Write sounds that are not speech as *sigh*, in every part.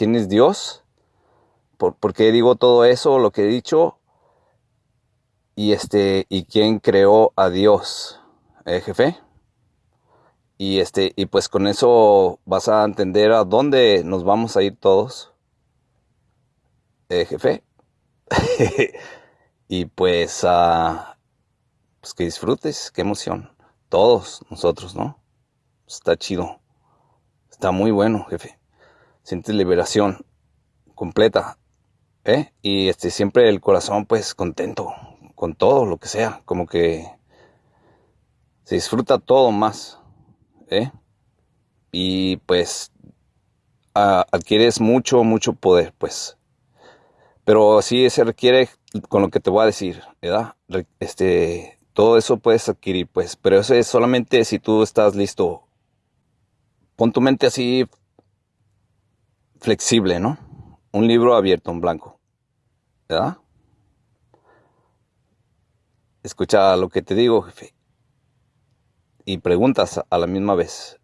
quién es Dios, por, qué digo todo eso, lo que he dicho, y este, y quién creó a Dios, ¿eh, jefe. Y este, y pues con eso vas a entender a dónde nos vamos a ir todos, ¿eh, jefe. *laughs* y pues, uh, pues que disfrutes, qué emoción. Todos nosotros, ¿no? Está chido. Está muy bueno, jefe. Sientes liberación completa. ¿Eh? Y este, siempre el corazón, pues, contento con todo lo que sea. Como que se disfruta todo más. ¿Eh? Y pues adquieres mucho, mucho poder, pues. Pero sí se requiere con lo que te voy a decir, ¿verdad? Este, todo eso puedes adquirir, pues, pero eso es solamente si tú estás listo. Pon tu mente así flexible, ¿no? Un libro abierto en blanco, ¿verdad? Escucha lo que te digo, jefe. Y preguntas a la misma vez.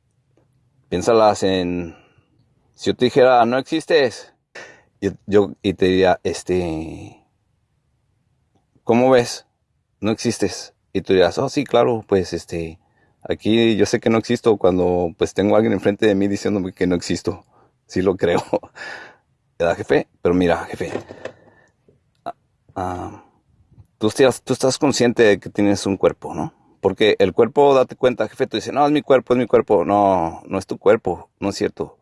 Piénsalas en... Si yo te dijera, no existes, yo, yo y te diría, este... ¿Cómo ves? No existes. Y tú dirás, oh, sí, claro, pues este, aquí yo sé que no existo cuando pues tengo a alguien enfrente de mí diciéndome que no existo. Sí lo creo. *laughs* ¿Verdad, jefe? Pero mira, jefe, ah, ah, tú, estás, tú estás consciente de que tienes un cuerpo, ¿no? Porque el cuerpo, date cuenta, jefe, tú dices, no, es mi cuerpo, es mi cuerpo. No, no es tu cuerpo, no es cierto.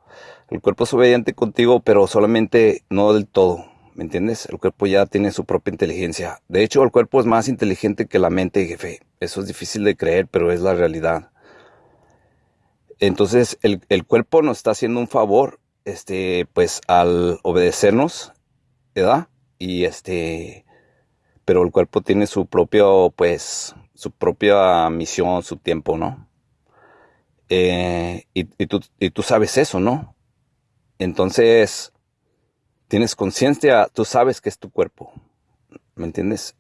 El cuerpo es obediente contigo, pero solamente no del todo. ¿Me entiendes? El cuerpo ya tiene su propia inteligencia. De hecho, el cuerpo es más inteligente que la mente, jefe. Eso es difícil de creer, pero es la realidad. Entonces, el, cuerpo nos está haciendo un favor, este, pues, al obedecernos, ¿verdad? Y este, pero el cuerpo tiene su propio, pues, su propia misión, su tiempo, ¿no? Eh, y, tú, y tú sabes eso, ¿no? Entonces, tienes conciencia, tú sabes que es tu cuerpo. ¿Me entiendes?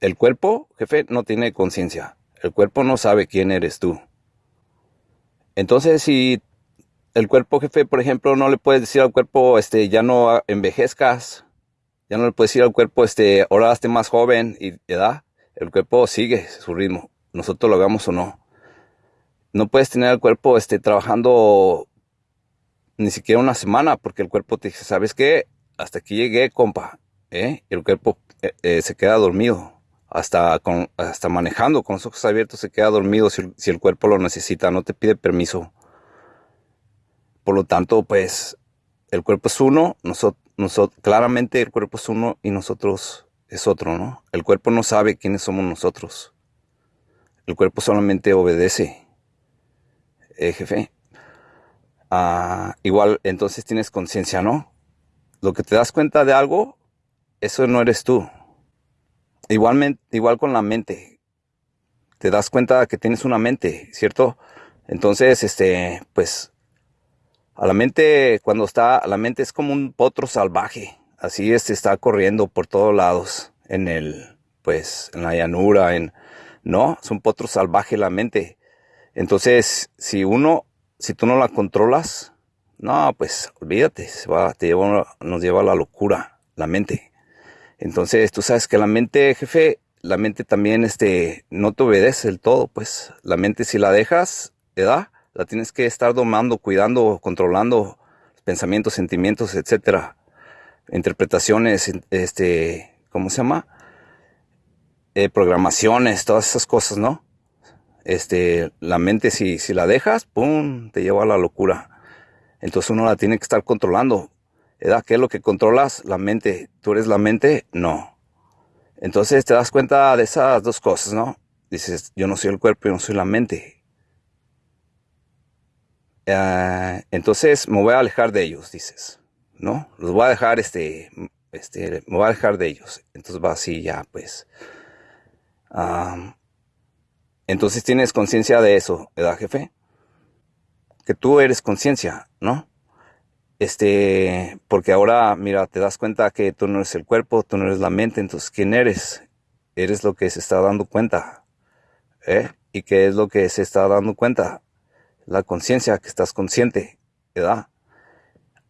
El cuerpo, jefe, no tiene conciencia. El cuerpo no sabe quién eres tú. Entonces, si el cuerpo, jefe, por ejemplo, no le puedes decir al cuerpo, este, ya no envejezcas, ya no le puedes decir al cuerpo, este, ahora esté más joven y edad, el cuerpo sigue su ritmo, nosotros lo hagamos o no. No puedes tener al cuerpo, este, trabajando ni siquiera una semana, porque el cuerpo te dice, ¿sabes qué? hasta aquí llegué, compa. ¿eh? El cuerpo eh, eh, se queda dormido. Hasta, hasta manejando con los ojos abiertos se queda dormido si, el cuerpo lo necesita, no te pide permiso. Por lo tanto, pues el cuerpo es uno, nosotros, nosotros, claramente el cuerpo es uno y nosotros es otro, ¿no? El cuerpo no sabe quiénes somos nosotros. El cuerpo solamente obedece. Eh, jefe. Ah, igual, entonces tienes conciencia, ¿no? lo que te das cuenta de algo, eso no eres tú. Igualmente, igual con la mente. Te das cuenta que tienes una mente, ¿cierto? Entonces, este, pues, a la mente, cuando está, la mente es como un potro salvaje. Así es, está corriendo por todos lados, en el, pues, en la llanura, en, no, es un potro salvaje la mente. Entonces, si uno, si tú no la controlas, no, pues olvídate, te nos lleva a la locura, la mente. Entonces, tú sabes que la mente, jefe, la mente también este, no te obedece del todo, pues la mente si la dejas, ¿verdad? La tienes que estar domando, cuidando, controlando pensamientos, sentimientos, etcétera. Interpretaciones, este, ¿cómo se llama? Eh, programaciones, todas esas cosas, ¿no? Este, la mente si, si la dejas, ¡pum!, te lleva a la locura. Entonces uno la tiene que estar controlando. ¿Edad? ¿Qué es lo que controlas? La mente. ¿Tú eres la mente? No. Entonces te das cuenta de esas dos cosas, ¿no? Dices, yo no soy el cuerpo, yo no soy la mente. Eh, entonces me voy a alejar de ellos, dices, ¿no? Los voy a dejar, este, este, me voy a alejar de ellos. Entonces va así ya, pues. entonces tienes conciencia de eso, ¿verdad, jefe? que tú eres conciencia, ¿no? Este, porque ahora, mira, te das cuenta que tú no eres el cuerpo, tú no eres la mente, entonces, ¿quién eres? Eres lo que se está dando cuenta, ¿eh? ¿Y qué es lo que se está dando cuenta? La conciencia, que estás consciente, ¿verdad?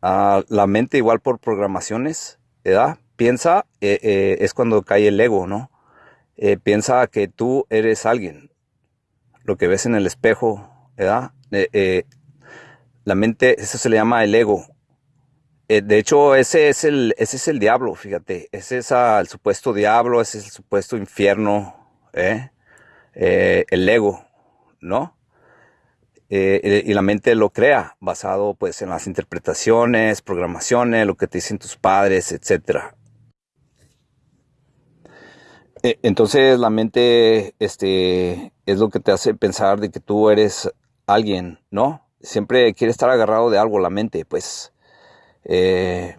Ah, la mente igual por programaciones, ¿verdad? Piensa, eh, eh, es cuando cae el ego, ¿no? Eh, piensa que tú eres alguien. Lo que ves en el espejo, ¿verdad? la mente, eso se le llama el ego. de hecho, ese es el, ese es el diablo, fíjate. Ese es el supuesto diablo, ese es el supuesto infierno, el ego, ¿no? Eh, y la mente lo crea basado pues en las interpretaciones, programaciones, lo que te dicen tus padres, etc. Eh, entonces la mente este, es lo que te hace pensar de que tú eres alguien, ¿no? Siempre quiere estar agarrado de algo la mente, pues eh,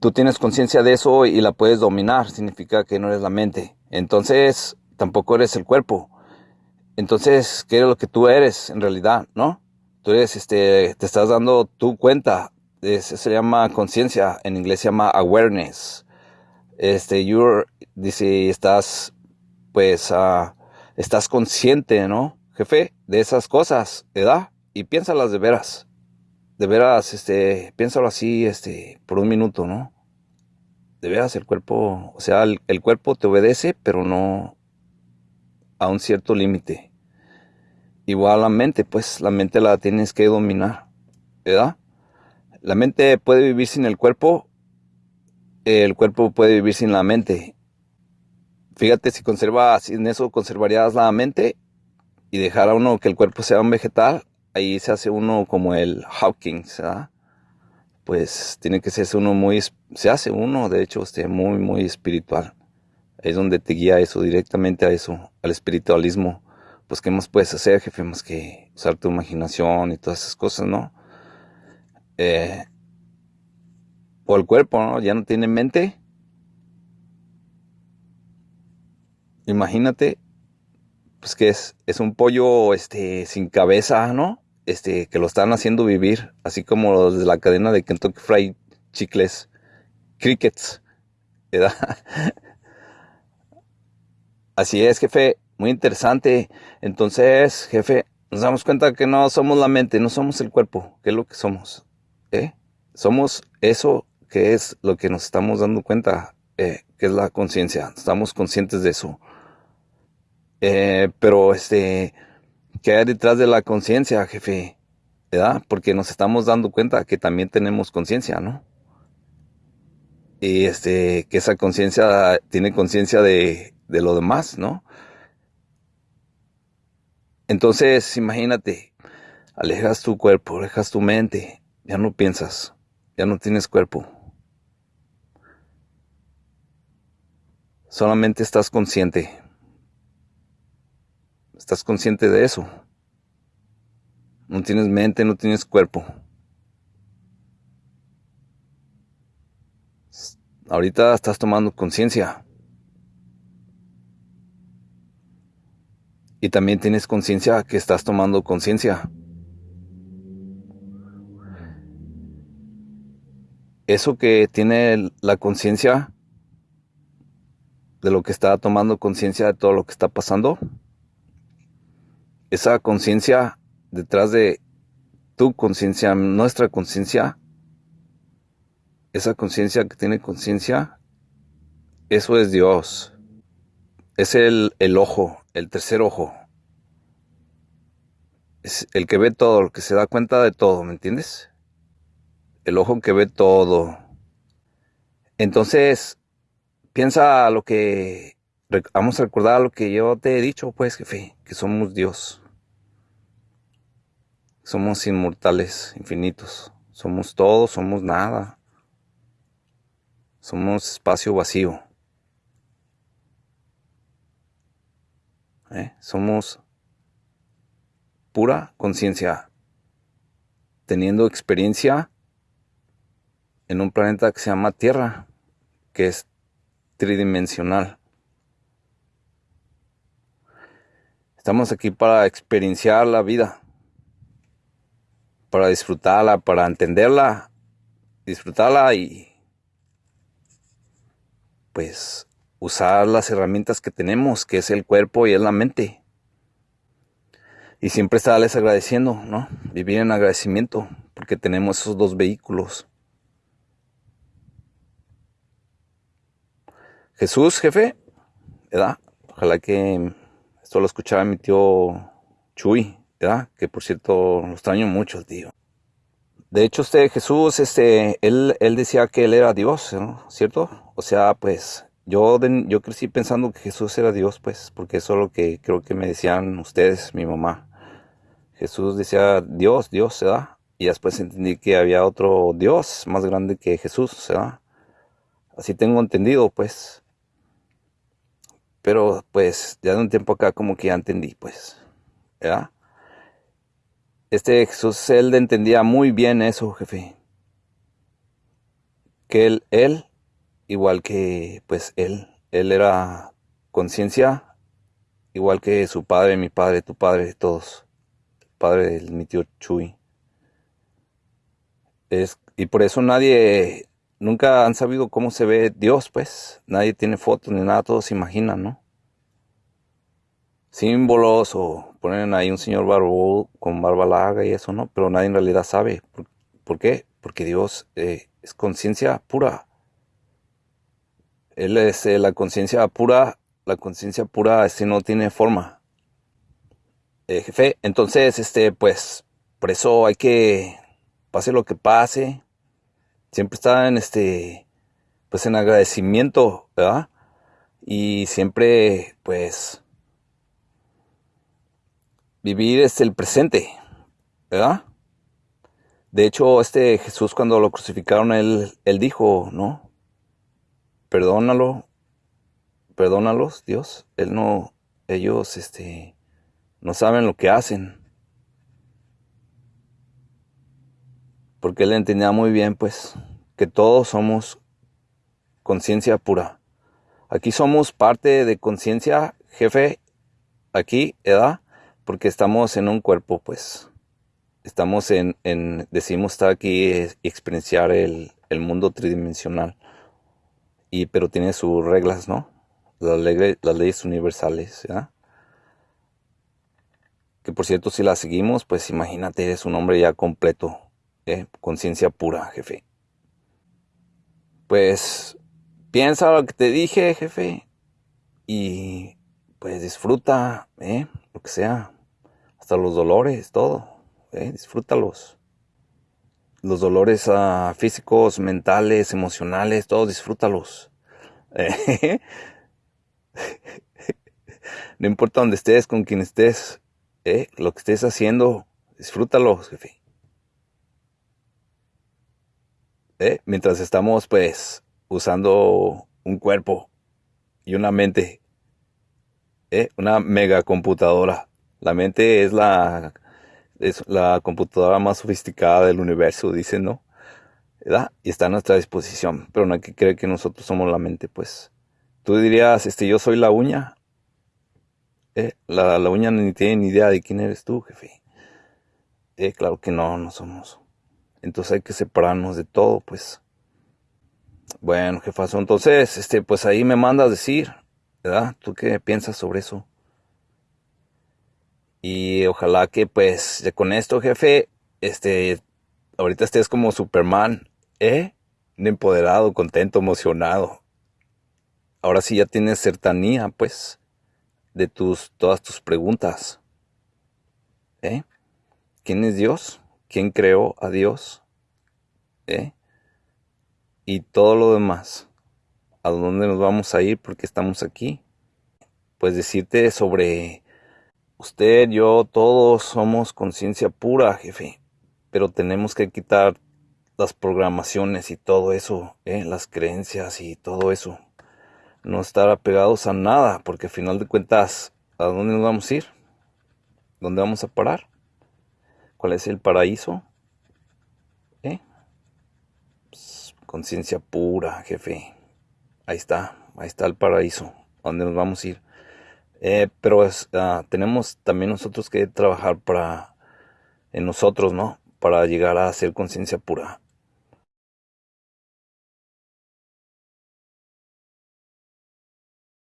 tú tienes conciencia de eso y la puedes dominar, significa que no eres la mente. Entonces tampoco eres el cuerpo entonces, ¿qué es lo que tú eres en realidad, no? Tú eres, este, te estás dando tu cuenta. Se llama conciencia. En inglés se llama awareness. Este, you're, dice, estás, pues, uh, estás consciente, ¿no? Jefe, de esas cosas, ¿verdad? Y piénsalas de veras. De veras, este, piénsalo así, este, por un minuto, ¿no? De veras, el cuerpo, o sea, el cuerpo te obedece, pero no, a un cierto límite. Igual la mente, pues la mente la tienes que dominar, ¿verdad? La mente puede vivir sin el cuerpo, el cuerpo puede vivir sin la mente. Fíjate si conservas, en eso conservarías la mente y dejar a uno que el cuerpo sea un vegetal, ahí se hace uno como el Hawkins, ¿verdad? Pues tiene que ser uno muy, se hace uno, de hecho, este, muy, muy espiritual es donde te guía eso, directamente a eso, al espiritualismo. Pues, ¿qué más puedes hacer, jefe? Más que usar tu imaginación y todas esas cosas, ¿no? Eh, o el cuerpo, ¿no? Ya no tiene mente. Imagínate, pues que es, es un pollo este, sin cabeza, ¿no? Este, que lo están haciendo vivir, así como los de la cadena de Kentucky Fried Chicles, Crickets, ¿verdad? *laughs* Así es, jefe, muy interesante. Entonces, jefe, nos damos cuenta que no somos la mente, no somos el cuerpo, ¿qué es lo que somos? ¿Eh? Somos eso que es lo que nos estamos dando cuenta, eh, que es la conciencia. Estamos conscientes de eso. Eh, pero, este, ¿qué hay detrás de la conciencia, jefe? ¿Verdad? Porque nos estamos dando cuenta que también tenemos conciencia, ¿no? Y este, que esa conciencia tiene conciencia de de lo demás, ¿no? Entonces, imagínate, alejas tu cuerpo, alejas tu mente, ya no piensas, ya no tienes cuerpo. Solamente estás consciente. Estás consciente de eso. No tienes mente, no tienes cuerpo. Ahorita estás tomando conciencia. Y también tienes conciencia que estás tomando conciencia. Eso que tiene la conciencia de lo que está tomando conciencia de todo lo que está pasando, esa conciencia detrás de tu conciencia, nuestra conciencia, esa conciencia que tiene conciencia, eso es Dios. Es el, el ojo, el tercer ojo. Es el que ve todo, el que se da cuenta de todo, ¿me entiendes? El ojo que ve todo. Entonces, piensa lo que... Vamos a recordar lo que yo te he dicho, pues, jefe, que somos Dios. Somos inmortales, infinitos. Somos todo, somos nada. Somos espacio vacío. ¿Eh? Somos pura conciencia, teniendo experiencia en un planeta que se llama Tierra, que es tridimensional. Estamos aquí para experienciar la vida, para disfrutarla, para entenderla, disfrutarla y pues usar las herramientas que tenemos, que es el cuerpo y es la mente. Y siempre estarles agradeciendo, ¿no? Vivir en agradecimiento, porque tenemos esos dos vehículos. Jesús, jefe, ¿verdad? Ojalá que esto lo escuchara mi tío Chuy, ¿verdad? Que por cierto lo extraño mucho, tío. De hecho, este Jesús, este, él, él decía que él era Dios, ¿no? ¿Cierto? O sea, pues yo, yo crecí pensando que Jesús era Dios, pues, porque eso es lo que creo que me decían ustedes, mi mamá. Jesús decía Dios, Dios, ¿verdad? Y después entendí que había otro Dios más grande que Jesús, ¿verdad? Así tengo entendido, pues. Pero, pues, ya de un tiempo acá como que ya entendí, pues, ¿verdad? Este Jesús, él entendía muy bien eso, jefe. Que él, él igual que pues él, él era conciencia, igual que su padre, mi padre, tu padre, todos, el padre de mi tío Chuy. Es, y por eso nadie, nunca han sabido cómo se ve Dios, pues, nadie tiene fotos ni nada, todos se imaginan, ¿no? Símbolos o ponen ahí un señor barbudo con barba larga y eso, ¿no? Pero nadie en realidad sabe. ¿Por, qué? Porque Dios eh, es conciencia pura. Él es eh, la conciencia pura, la conciencia pura este no tiene forma. Eh, jefe, entonces, este, pues, por eso hay que, pase lo que pase, siempre estar en este, pues en agradecimiento, ¿verdad? Y siempre, pues, vivir es el presente, ¿verdad? De hecho, este Jesús cuando lo crucificaron, él, él dijo, ¿no? Perdónalo, perdónalos, Dios. Él no, ellos, este, no saben lo que hacen. Porque él entendía muy bien, pues, que todos somos conciencia pura. Aquí somos parte de conciencia, jefe, aquí, edad, porque estamos en un cuerpo, pues. Estamos en, decimos estar aquí y experienciar el, el mundo tridimensional y, pero tiene sus reglas, ¿no? Las, leyes universales, ¿ya? Que por cierto, si las seguimos, pues imagínate, eres un hombre ya completo, ¿eh? conciencia pura, jefe. Pues piensa lo que te dije, jefe, y pues disfruta, ¿eh? lo que sea, hasta los dolores, todo, ¿eh? disfrútalos los dolores ah, físicos, mentales, emocionales, todos disfrútalos. *laughs* no importa dónde estés, con quien estés, ¿eh? lo que estés haciendo, disfrútalo, jefe. ¿Eh? Mientras estamos, pues, usando un cuerpo y una mente, ¿eh? una megacomputadora. La mente es la es la computadora más sofisticada del universo, dicen, ¿no? ¿verdad? Y está a nuestra disposición, pero no hay que creer que nosotros somos la mente, pues. Tú dirías, este, yo soy la uña. Eh, la, la, uña ni tiene ni idea de quién eres tú, jefe. Eh, claro que no, no somos. Entonces hay que separarnos de todo, pues. Bueno, jefazo, entonces, este, pues ahí me mandas decir, ¿verdad? ¿Tú qué piensas sobre eso? Y ojalá que pues con esto, jefe, este, ahorita estés como Superman, ¿eh? Empoderado, contento, emocionado. Ahora sí ya tienes certanía, pues, de tus, todas tus preguntas. ¿Eh? ¿Quién es Dios? ¿Quién creó a Dios? ¿Eh? Y todo lo demás. ¿A dónde nos vamos a ir? Porque estamos aquí. Pues decirte sobre Usted, yo, todos somos conciencia pura, jefe. Pero tenemos que quitar las programaciones y todo eso, ¿eh? las creencias y todo eso. No estar apegados a nada, porque al final de cuentas, ¿a dónde nos vamos a ir? ¿Dónde vamos a parar? ¿Cuál es el paraíso? ¿Eh? Pues, conciencia pura, jefe. Ahí está, ahí está el paraíso. ¿A dónde nos vamos a ir? Eh, pero ah, tenemos también nosotros que trabajar para en nosotros, ¿no? Para llegar a ser conciencia pura.